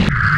you.